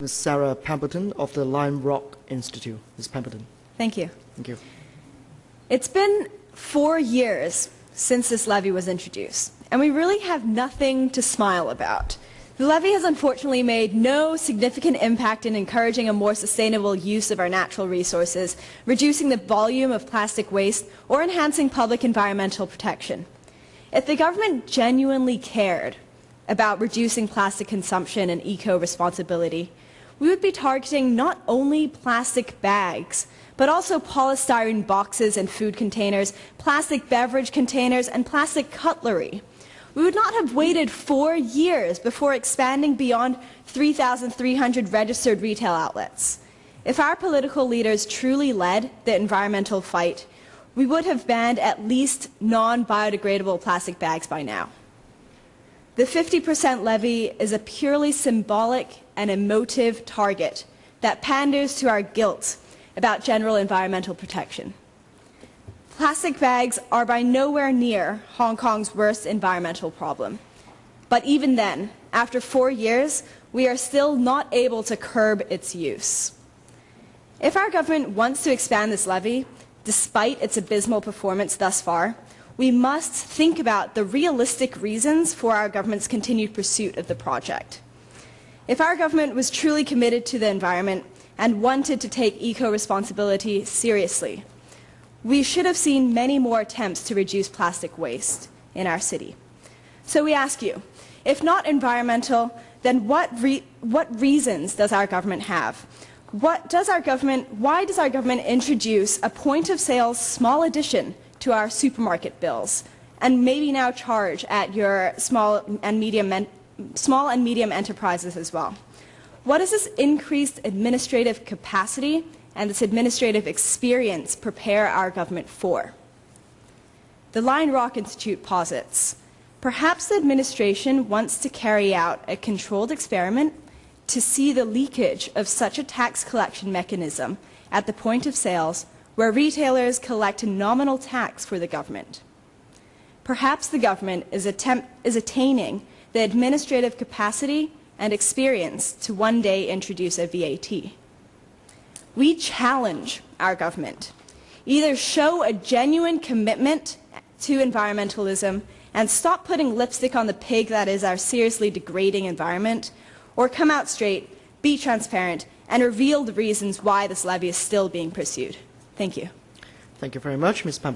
Ms. Sarah Pemberton of the Lion Rock Institute. Ms. Pemberton. Thank you. Thank you. It's been four years since this levy was introduced, and we really have nothing to smile about. The levy has unfortunately made no significant impact in encouraging a more sustainable use of our natural resources, reducing the volume of plastic waste, or enhancing public environmental protection. If the government genuinely cared about reducing plastic consumption and eco-responsibility, we would be targeting not only plastic bags, but also polystyrene boxes and food containers, plastic beverage containers, and plastic cutlery. We would not have waited four years before expanding beyond 3,300 registered retail outlets. If our political leaders truly led the environmental fight, we would have banned at least non-biodegradable plastic bags by now. The 50% levy is a purely symbolic and emotive target that panders to our guilt about general environmental protection. Plastic bags are by nowhere near Hong Kong's worst environmental problem. But even then, after four years, we are still not able to curb its use. If our government wants to expand this levy, despite its abysmal performance thus far, we must think about the realistic reasons for our government's continued pursuit of the project. If our government was truly committed to the environment and wanted to take eco-responsibility seriously, we should have seen many more attempts to reduce plastic waste in our city. So we ask you, if not environmental, then what, re what reasons does our government have? What does our government, why does our government introduce a point of sale small addition to our supermarket bills and maybe now charge at your small and medium, small and medium enterprises as well. What does this increased administrative capacity and this administrative experience prepare our government for? The Lion Rock Institute posits, perhaps the administration wants to carry out a controlled experiment to see the leakage of such a tax collection mechanism at the point of sales where retailers collect a nominal tax for the government. Perhaps the government is, is attaining the administrative capacity and experience to one day introduce a VAT. We challenge our government. Either show a genuine commitment to environmentalism and stop putting lipstick on the pig that is our seriously degrading environment, or come out straight, be transparent, and reveal the reasons why this levy is still being pursued. Thank you. Thank you very much, Ms. Pemberton.